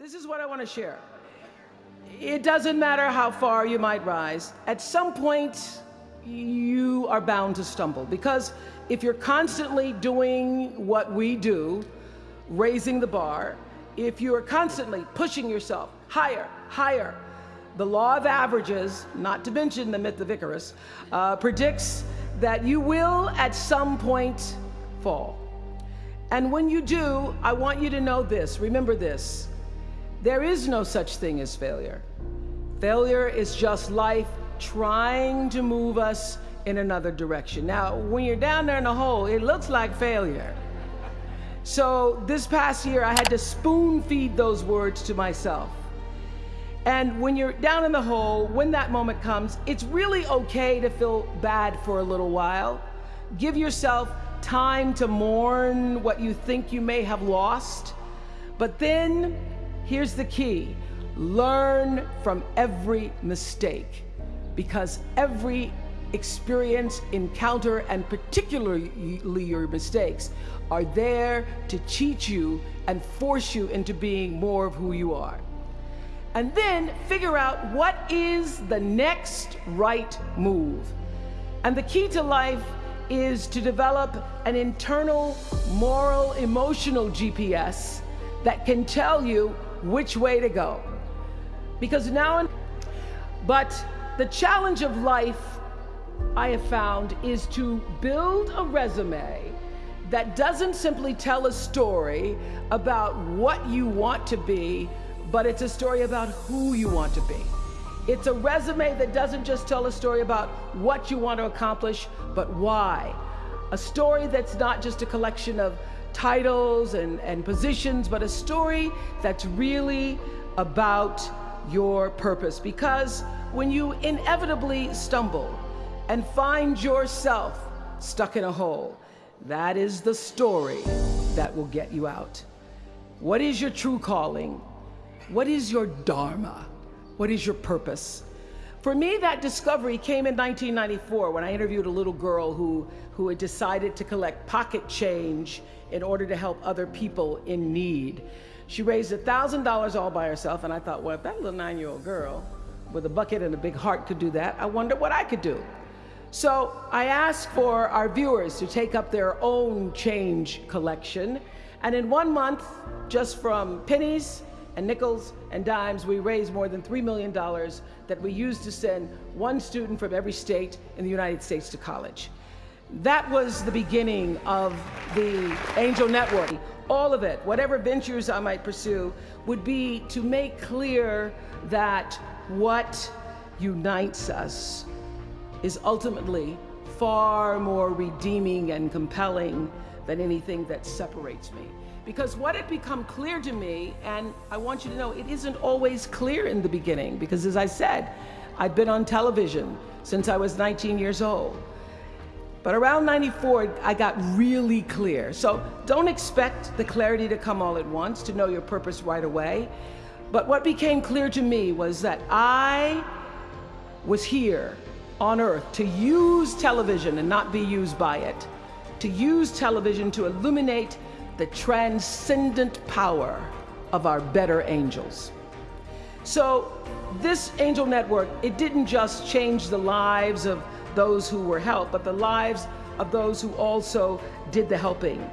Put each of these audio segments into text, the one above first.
This is what I want to share. It doesn't matter how far you might rise. At some point, you are bound to stumble because if you're constantly doing what we do, raising the bar, if you are constantly pushing yourself higher, higher, the law of averages, not to mention the myth of Icarus, uh, predicts that you will at some point fall. And when you do, I want you to know this, remember this, there is no such thing as failure. Failure is just life trying to move us in another direction. Now, when you're down there in the hole, it looks like failure. So this past year, I had to spoon feed those words to myself. And when you're down in the hole, when that moment comes, it's really okay to feel bad for a little while. Give yourself time to mourn what you think you may have lost. But then, here's the key. Learn from every mistake because every experience, encounter, and particularly your mistakes are there to teach you and force you into being more of who you are. And then figure out what is the next right move. And the key to life is to develop an internal moral, emotional GPS that can tell you which way to go. Because now, but the challenge of life I have found is to build a resume that doesn't simply tell a story about what you want to be, but it's a story about who you want to be. It's a resume that doesn't just tell a story about what you want to accomplish, but why. A story that's not just a collection of titles and, and positions, but a story that's really about your purpose. Because when you inevitably stumble and find yourself stuck in a hole, that is the story that will get you out. What is your true calling? What is your dharma? What is your purpose? For me, that discovery came in 1994 when I interviewed a little girl who, who had decided to collect pocket change in order to help other people in need. She raised $1,000 all by herself, and I thought, well, if that little nine-year-old girl with a bucket and a big heart could do that, I wonder what I could do. So I asked for our viewers to take up their own change collection. And in one month, just from pennies and nickels and dimes, we raised more than $3 million that we used to send one student from every state in the United States to college. That was the beginning of the Angel Network. All of it, whatever ventures I might pursue, would be to make clear that what unites us is ultimately far more redeeming and compelling than anything that separates me. Because what had become clear to me, and I want you to know, it isn't always clear in the beginning, because as I said, I've been on television since I was 19 years old. But around 94, I got really clear. So don't expect the clarity to come all at once, to know your purpose right away. But what became clear to me was that I was here on earth to use television and not be used by it, to use television to illuminate the transcendent power of our better angels. So this angel network, it didn't just change the lives of those who were helped, but the lives of those who also did the helping.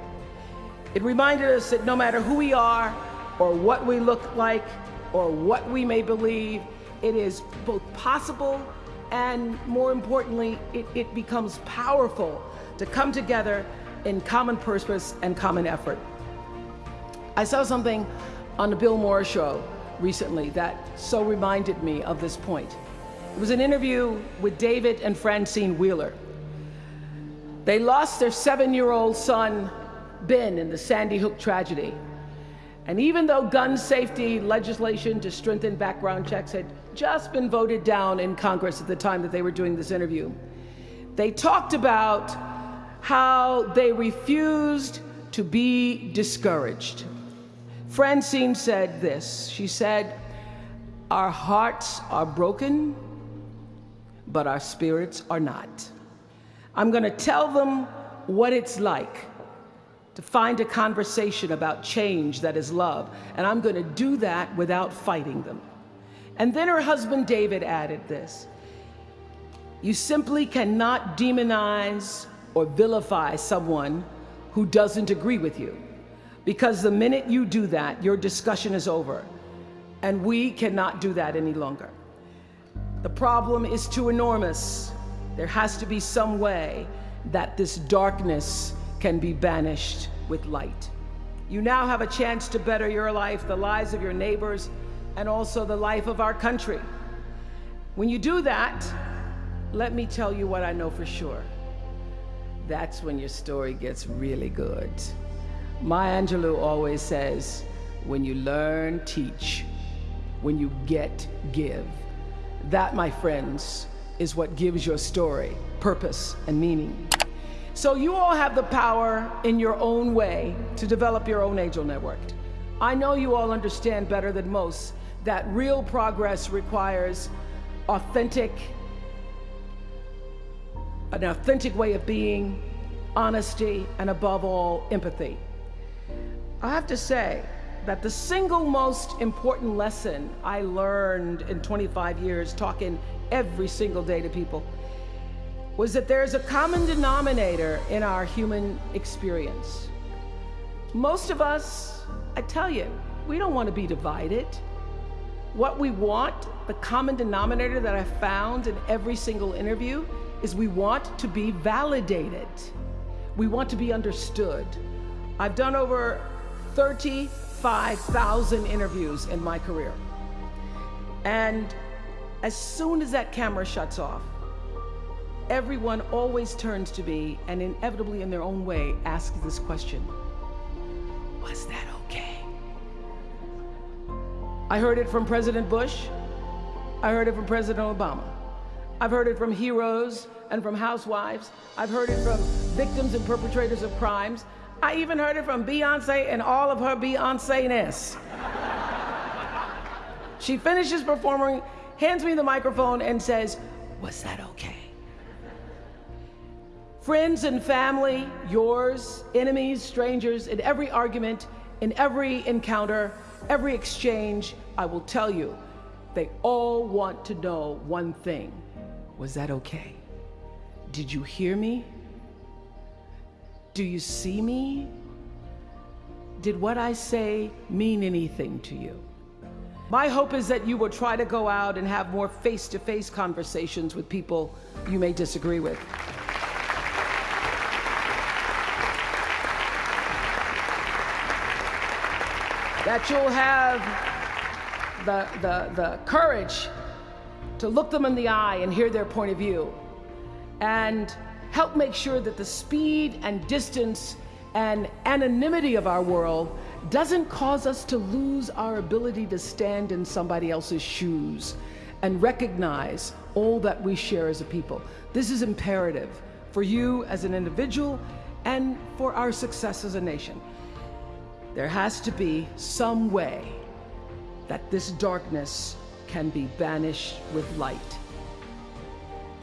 It reminded us that no matter who we are, or what we look like, or what we may believe, it is both possible and more importantly, it, it becomes powerful to come together in common purpose and common effort. I saw something on the Bill Maher show recently that so reminded me of this point. It was an interview with David and Francine Wheeler. They lost their seven-year-old son, Ben, in the Sandy Hook tragedy. And even though gun safety legislation to strengthen background checks had just been voted down in Congress at the time that they were doing this interview, they talked about how they refused to be discouraged. Francine said this, she said, our hearts are broken, but our spirits are not. I'm gonna tell them what it's like to find a conversation about change that is love, and I'm going to do that without fighting them. And then her husband David added this You simply cannot demonize or vilify someone who doesn't agree with you. Because the minute you do that, your discussion is over. And we cannot do that any longer. The problem is too enormous. There has to be some way that this darkness can be banished with light. You now have a chance to better your life, the lives of your neighbors, and also the life of our country. When you do that, let me tell you what I know for sure. That's when your story gets really good. Maya Angelou always says, when you learn, teach. When you get, give. That, my friends, is what gives your story purpose and meaning. So you all have the power in your own way to develop your own angel network. I know you all understand better than most that real progress requires authentic, an authentic way of being, honesty, and above all, empathy. I have to say that the single most important lesson I learned in 25 years talking every single day to people was that there's a common denominator in our human experience. Most of us, I tell you, we don't want to be divided. What we want, the common denominator that I found in every single interview, is we want to be validated. We want to be understood. I've done over 35,000 interviews in my career. And as soon as that camera shuts off, everyone always turns to me and inevitably in their own way asks this question, was that okay? I heard it from President Bush. I heard it from President Obama. I've heard it from heroes and from housewives. I've heard it from victims and perpetrators of crimes. I even heard it from Beyonce and all of her Beyonce-ness. she finishes performing, hands me the microphone and says, was that okay? Friends and family, yours, enemies, strangers, in every argument, in every encounter, every exchange, I will tell you, they all want to know one thing. Was that okay? Did you hear me? Do you see me? Did what I say mean anything to you? My hope is that you will try to go out and have more face-to-face -face conversations with people you may disagree with. that you'll have the, the, the courage to look them in the eye and hear their point of view and help make sure that the speed and distance and anonymity of our world doesn't cause us to lose our ability to stand in somebody else's shoes and recognize all that we share as a people. This is imperative for you as an individual and for our success as a nation. There has to be some way that this darkness can be banished with light.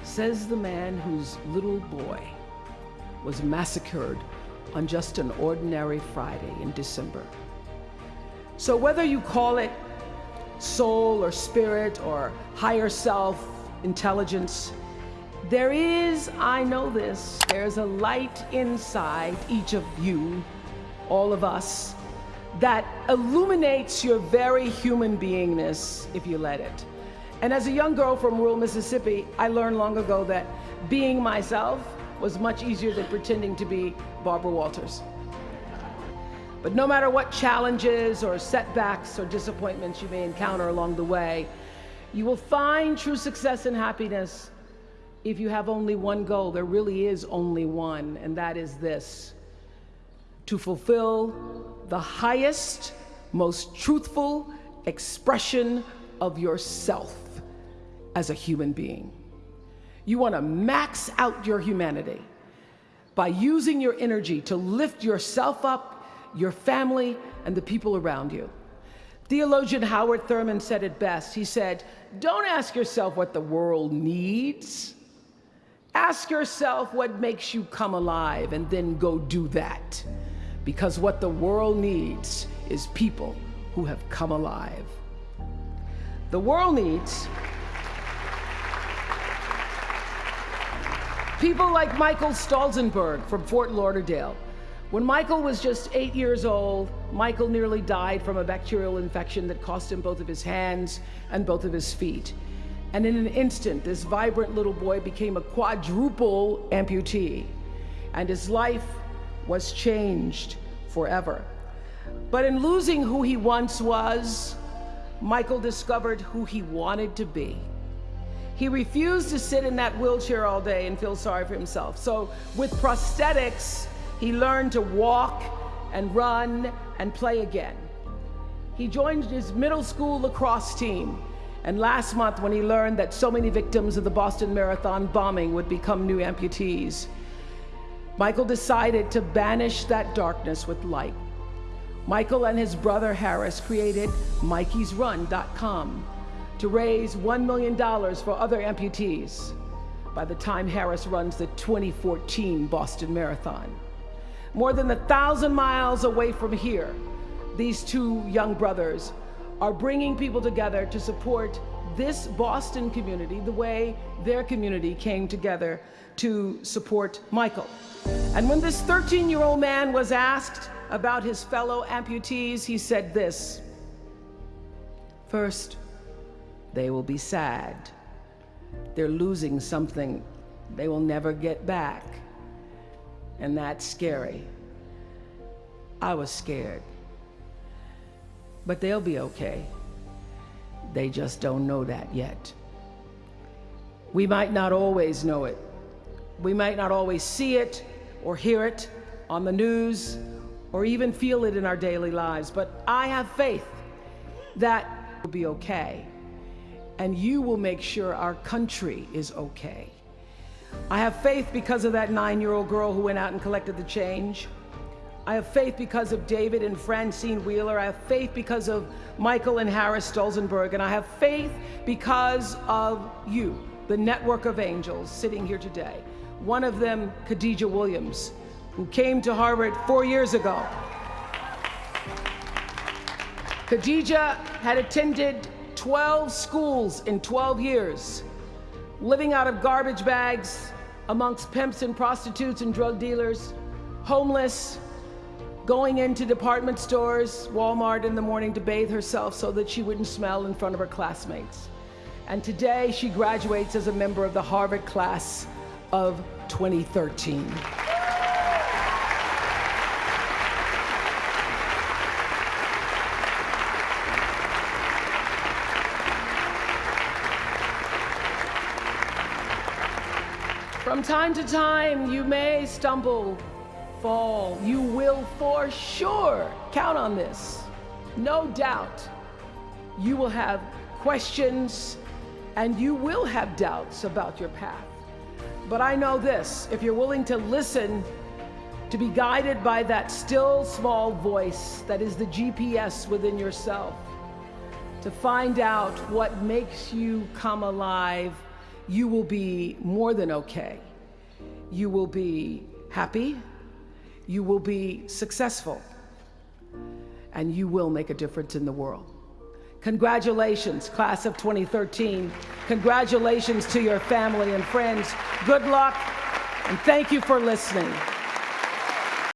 Says the man whose little boy was massacred on just an ordinary Friday in December. So whether you call it soul or spirit or higher self, intelligence, there is, I know this, there's a light inside each of you, all of us, that illuminates your very human beingness if you let it. And as a young girl from rural Mississippi, I learned long ago that being myself was much easier than pretending to be Barbara Walters. But no matter what challenges or setbacks or disappointments you may encounter along the way, you will find true success and happiness if you have only one goal. There really is only one, and that is this to fulfill the highest, most truthful expression of yourself as a human being. You want to max out your humanity by using your energy to lift yourself up, your family, and the people around you. Theologian Howard Thurman said it best. He said, don't ask yourself what the world needs. Ask yourself what makes you come alive and then go do that. because what the world needs is people who have come alive. The world needs people like Michael Stolzenberg from Fort Lauderdale. When Michael was just eight years old, Michael nearly died from a bacterial infection that cost him both of his hands and both of his feet. And in an instant, this vibrant little boy became a quadruple amputee, and his life was changed forever. But in losing who he once was, Michael discovered who he wanted to be. He refused to sit in that wheelchair all day and feel sorry for himself. So with prosthetics, he learned to walk and run and play again. He joined his middle school lacrosse team. And last month, when he learned that so many victims of the Boston Marathon bombing would become new amputees, Michael decided to banish that darkness with light. Michael and his brother Harris created MikeysRun.com to raise $1 million for other amputees by the time Harris runs the 2014 Boston Marathon. More than a thousand miles away from here, these two young brothers are bringing people together to support this Boston community the way their community came together to support Michael. And when this 13-year-old man was asked about his fellow amputees, he said this. First, they will be sad. They're losing something they will never get back. And that's scary. I was scared. But they'll be okay. They just don't know that yet. We might not always know it. We might not always see it or hear it on the news or even feel it in our daily lives, but I have faith that will be okay and you will make sure our country is okay. I have faith because of that nine-year-old girl who went out and collected the change. I have faith because of David and Francine Wheeler. I have faith because of Michael and Harris Stolzenberg. And I have faith because of you, the network of angels sitting here today. One of them, Khadijah Williams, who came to Harvard four years ago. Khadijah had attended 12 schools in 12 years, living out of garbage bags amongst pimps and prostitutes and drug dealers, homeless, going into department stores, Walmart in the morning to bathe herself so that she wouldn't smell in front of her classmates. And today she graduates as a member of the Harvard class of 2013. From time to time, you may stumble fall. You will for sure count on this. No doubt you will have questions and you will have doubts about your path. But I know this, if you're willing to listen, to be guided by that still small voice that is the GPS within yourself, to find out what makes you come alive, you will be more than okay. You will be happy, you will be successful and you will make a difference in the world. Congratulations, class of 2013. Congratulations to your family and friends. Good luck, and thank you for listening.